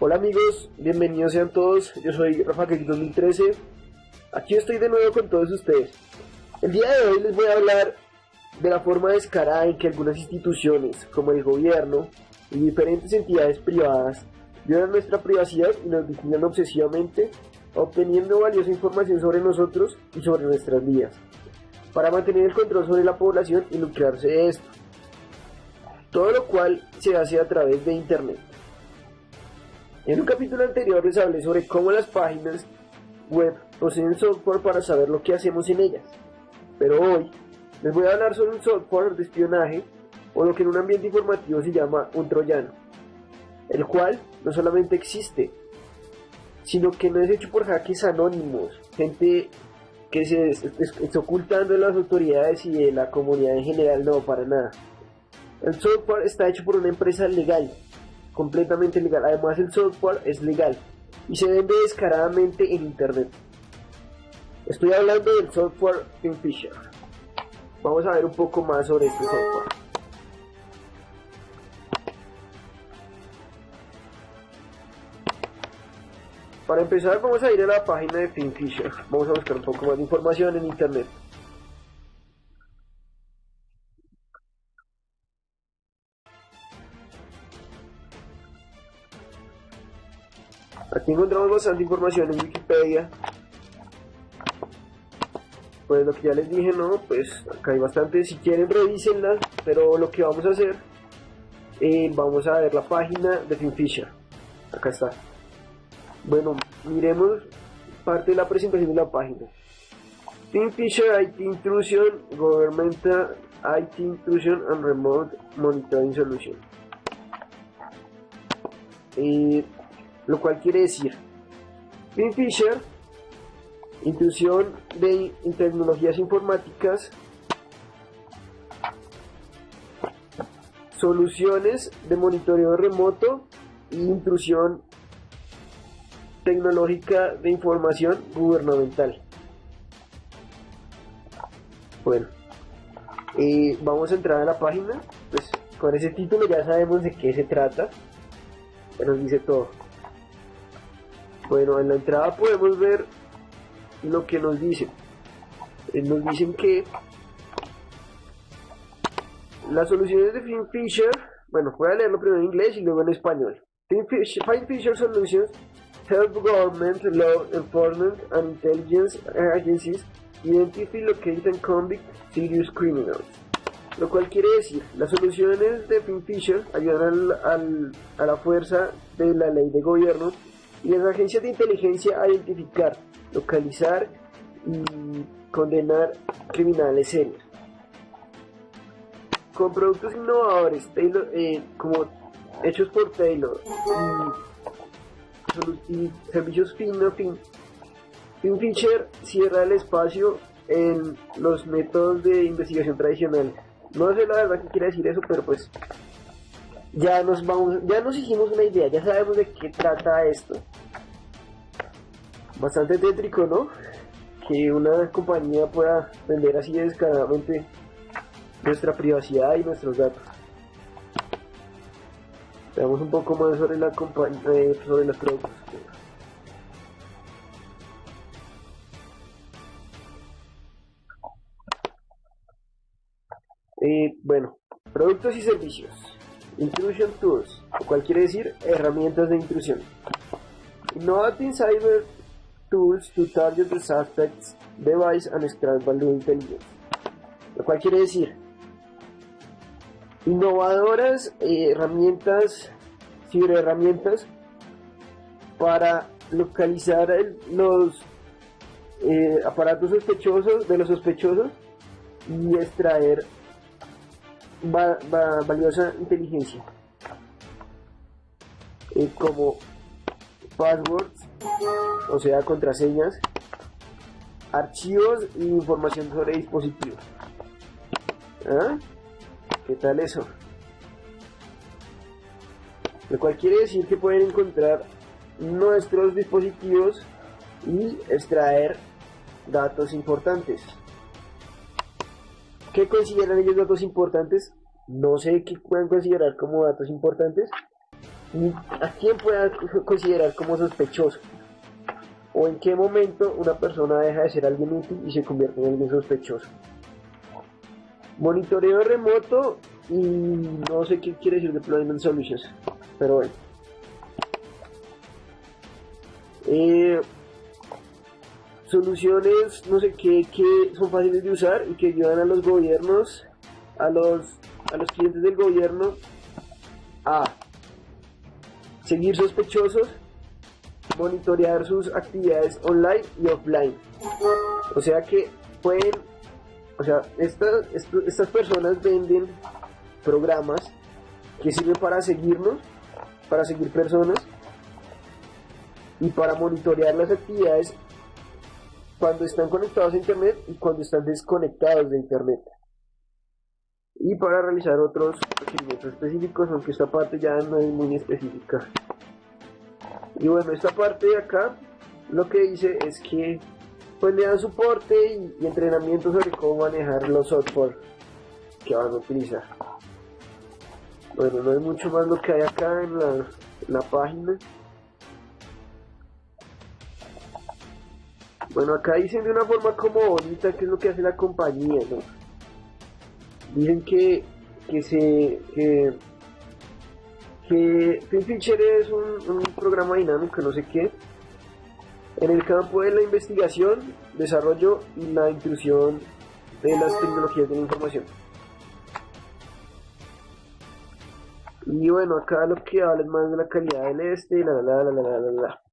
Hola amigos, bienvenidos sean todos, yo soy Rafa 2013, aquí estoy de nuevo con todos ustedes. El día de hoy les voy a hablar de la forma descarada en que algunas instituciones, como el gobierno y diferentes entidades privadas, violan nuestra privacidad y nos vigilan obsesivamente, obteniendo valiosa información sobre nosotros y sobre nuestras vidas, para mantener el control sobre la población y lucrarse de esto. Todo lo cual se hace a través de Internet. En un capítulo anterior les hablé sobre cómo las páginas web poseen software para saber lo que hacemos en ellas. Pero hoy les voy a hablar sobre un software de espionaje o lo que en un ambiente informativo se llama un troyano, el cual no solamente existe, sino que no es hecho por hackers anónimos, gente que se está ocultando de las autoridades y de la comunidad en general, no, para nada. El software está hecho por una empresa legal completamente legal. Además el software es legal y se vende descaradamente en internet. Estoy hablando del software Kingfisher. Vamos a ver un poco más sobre este software. Para empezar vamos a ir a la página de Kingfisher. Vamos a buscar un poco más de información en internet. Encontramos bastante información en Wikipedia. Pues lo que ya les dije, no, pues acá hay bastante, si quieren revísenla, pero lo que vamos a hacer, eh, vamos a ver la página de FinFisher. Acá está. Bueno, miremos parte de la presentación de la página. FinFisher IT Intrusion, Governmental IT Intrusion and Remote Monitoring Solution. Eh, lo cual quiere decir Fisher, intrusión de tecnologías informáticas, soluciones de monitoreo remoto e intrusión tecnológica de información gubernamental. Bueno, eh, vamos a entrar a la página, pues con ese título ya sabemos de qué se trata, nos dice todo. Bueno, en la entrada podemos ver lo que nos dicen. Eh, nos dicen que las soluciones de FinFisher, bueno, voy a leerlo primero en inglés y luego en español. FinFisher Solutions help government, law enforcement and intelligence agencies identify, locate and convict serious criminals. Lo cual quiere decir, las soluciones de FinFisher ayudan a la fuerza de la ley de gobierno y las agencias de inteligencia a identificar, localizar y condenar criminales serios. Con productos innovadores, eh, como hechos por Taylor y, servicios fin a fin, FinFisher cierra el espacio en los métodos de investigación tradicional. No sé la verdad qué quiere decir eso, pero pues ya nos vamos, ya nos hicimos una idea, ya sabemos de qué trata esto. Bastante tétrico, ¿no? Que una compañía pueda vender así descaradamente nuestra privacidad y nuestros datos. Veamos un poco más sobre la compañía, eh, sobre los productos. Eh, bueno, productos y servicios. Intrusion Tools, lo cual quiere decir herramientas de intrusión. Innovating Cyber Tools to Target the Suspect's Device and Extract Value Intelligence. Lo cual quiere decir innovadoras eh, herramientas, ciberherramientas para localizar los eh, aparatos sospechosos de los sospechosos y extraer valiosa inteligencia como passwords, o sea, contraseñas, archivos e información sobre dispositivos. ¿Ah? ¿Qué tal eso? Lo cual quiere decir que pueden encontrar nuestros dispositivos y extraer datos importantes. ¿Qué consideran ellos datos importantes? No sé qué pueden considerar como datos importantes, y a quién pueda considerar como sospechoso o en qué momento una persona deja de ser alguien útil y se convierte en alguien sospechoso. Monitoreo remoto y no sé qué quiere decir deployment solutions, pero bueno. Eh, soluciones, no sé qué, que son fáciles de usar y que ayudan a los gobiernos, a los, a los clientes del gobierno a seguir sospechosos, monitorear sus actividades online y offline. O sea que pueden, o sea, estas, estas personas venden programas que sirven para seguirnos, para seguir personas y para monitorear las actividades cuando están conectados a internet y cuando están desconectados de internet. Y para realizar otros requerimientos específicos aunque esta parte ya no es muy específica. Y bueno esta parte de acá lo que dice es que pues le dan soporte y, entrenamiento sobre cómo manejar los software que van a utilizar. Bueno no hay mucho más lo que hay acá en la, en la página Bueno, acá dicen de una forma como bonita qué es lo que hace la compañía, ¿no? Dicen que, que se... que... que FinFisher es un, programa dinámico, no sé qué, en el campo de la investigación, desarrollo y la intrusión de las tecnologías de la información. Y bueno, acá lo que habla es más de la calidad del este, la la la la la la la.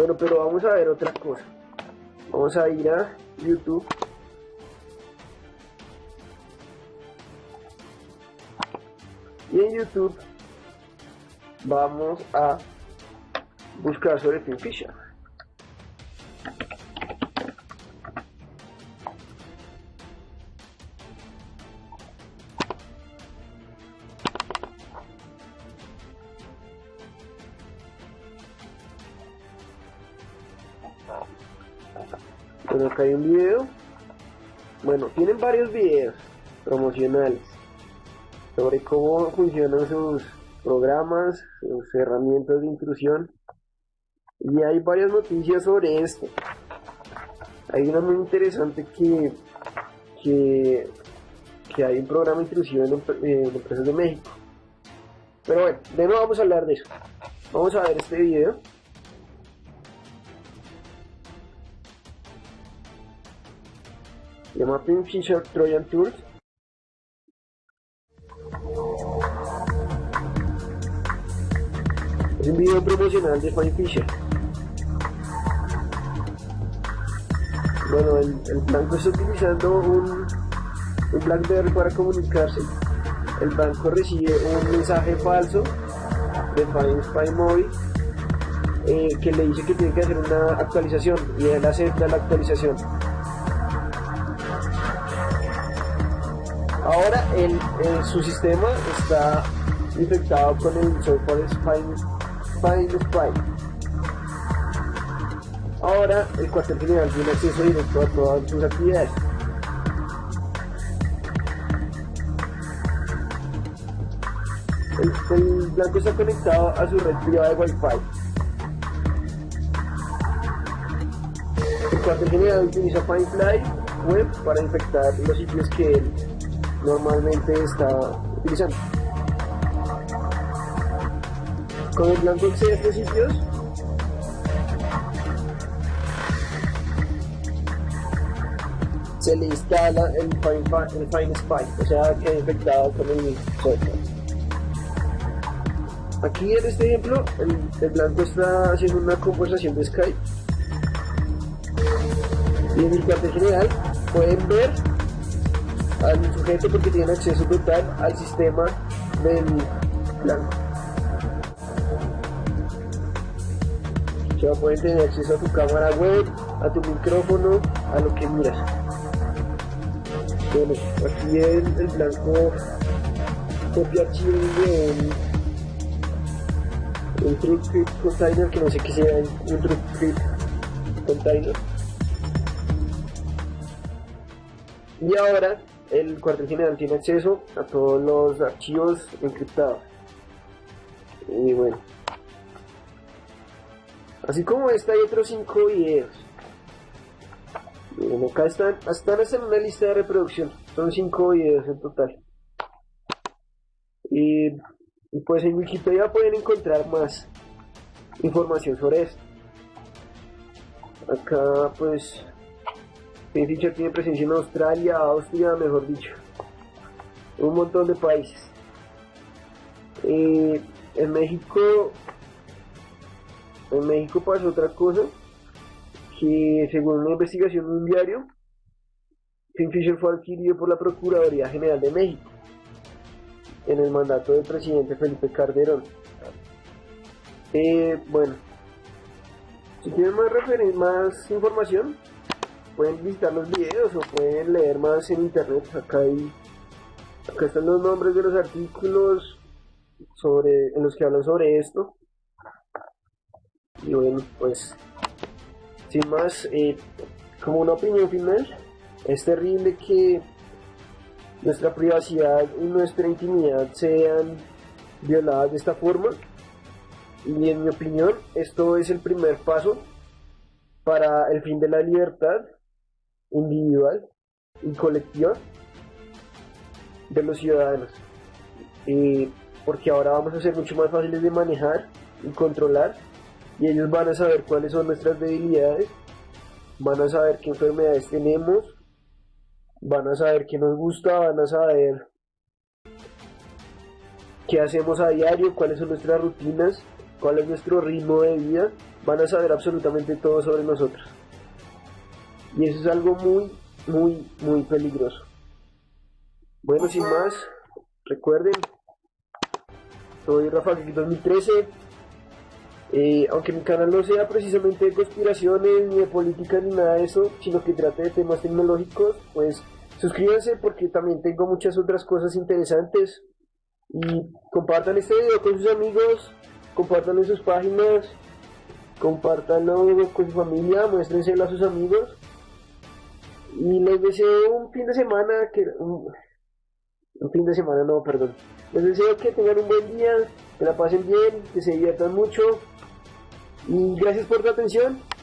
Bueno, pero vamos a ver otra cosa. Vamos a ir a YouTube. Y en YouTube vamos a buscar sobre Fisher. Bueno, acá hay un video. Bueno, tienen varios videos promocionales sobre cómo funcionan sus programas, sus herramientas de intrusión. Y hay varias noticias sobre esto. Hay una muy interesante que, que, hay un programa de intrusión en, empresas de México. Pero bueno, de nuevo vamos a hablar de eso. Vamos a ver este video. Llama Fisher Trojan Tours. Es un video promocional de Fine Fisher. Bueno, el, el banco está utilizando un, un BlackBerry para comunicarse. El banco recibe un mensaje falso de Fine Spy Mobile eh, que le dice que tiene que hacer una actualización y él acepta la actualización Ahora el, su sistema está infectado con el software Spine, Spine. Ahora el cuartel general tiene acceso directo a todas sus actividades. El, blanco está conectado a su red privada de Wi-Fi. El cuartel general utiliza Firefly Web para infectar los sitios que él normalmente está utilizando. Con el blanco accede a estos sitios, se le instala el Fine, el Fine Spy, o sea, que infectado con el software. Aquí en este ejemplo, el, blanco está haciendo una conversación de Skype. Y en el cuartel general pueden ver al sujeto porque tiene acceso total al sistema del blanco. Ya pueden tener acceso a tu cámara web, a tu micrófono, a lo que miras. Bueno, aquí el, el blanco copia archivos de un, un TrueCrypt container que no sé qué sea un TrueCrypt container. Y ahora el cuartel general tiene acceso a todos los archivos encriptados. Y bueno. Así como esta hay otros 5 videos. Bueno, acá están, están en una lista de reproducción. Son 5 videos en total. Y, pues en Wikipedia pueden encontrar más información sobre esto. Acá pues Finfisher tiene presencia en Australia, Austria, mejor dicho. Un montón de países. Eh, en México en México pasó otra cosa que según una investigación de un diario Kingfisher fue adquirido por la Procuraduría General de México en el mandato del presidente Felipe Calderón eh, bueno si quieren más más información pueden visitar los videos o pueden leer más en internet acá hay acá están los nombres de los artículos sobre, en los que hablan sobre esto. Y bueno, pues, sin más, eh, como una opinión final, es terrible que nuestra privacidad y nuestra intimidad sean violadas de esta forma. Y en mi opinión, esto es el primer paso para el fin de la libertad individual y colectiva de los ciudadanos. Y porque ahora vamos a ser mucho más fáciles de manejar y controlar y ellos van a saber cuáles son nuestras debilidades, van a saber qué enfermedades tenemos, van a saber qué nos gusta, van a saber qué hacemos a diario, cuáles son nuestras rutinas, cuál es nuestro ritmo de vida, van a saber absolutamente todo sobre nosotros. Y eso es algo muy, muy, muy peligroso. Bueno, sin más, recuerden soy Rafa 2013. Eh, aunque mi canal no sea precisamente de conspiraciones, ni de política, ni nada de eso, sino que trate de temas tecnológicos, pues suscríbanse porque también tengo muchas otras cosas interesantes. Y compartan este video con sus amigos, compartanlo en sus páginas, compartanlo con su familia, muéstrenselo a sus amigos. Y les deseo un fin de semana que un fin de semana, no, perdón. Les deseo que tengan un buen día, que la pasen bien, que se diviertan mucho y gracias por tu atención.